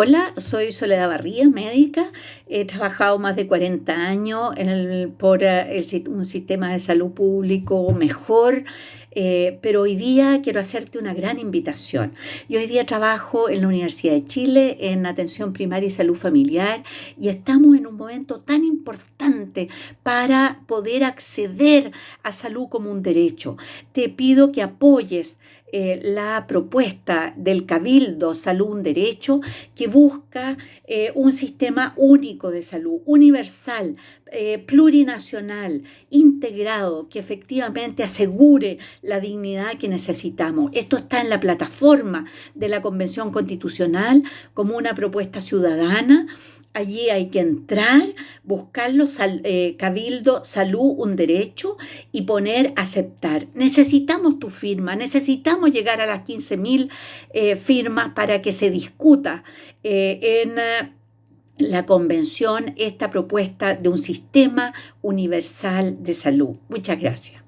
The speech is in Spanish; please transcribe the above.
Hola, soy Soledad Barría, médica. He trabajado más de 40 años por eh, un sistema de salud público mejor, eh, pero hoy día quiero hacerte una gran invitación. Yo hoy día trabajo en la Universidad de Chile en atención primaria y salud familiar y estamos en un momento tan importante para poder acceder a salud como un derecho. Te pido que apoyes eh, la propuesta del Cabildo Salud un Derecho que busca eh, un sistema único de salud, universal, eh, plurinacional, integrado, que efectivamente asegure la dignidad que necesitamos. Esto está en la plataforma de la Convención Constitucional como una propuesta ciudadana Allí hay que entrar, buscarlo, eh, cabildo, salud, un derecho y poner aceptar. Necesitamos tu firma, necesitamos llegar a las 15.000 eh, firmas para que se discuta eh, en la convención esta propuesta de un sistema universal de salud. Muchas gracias.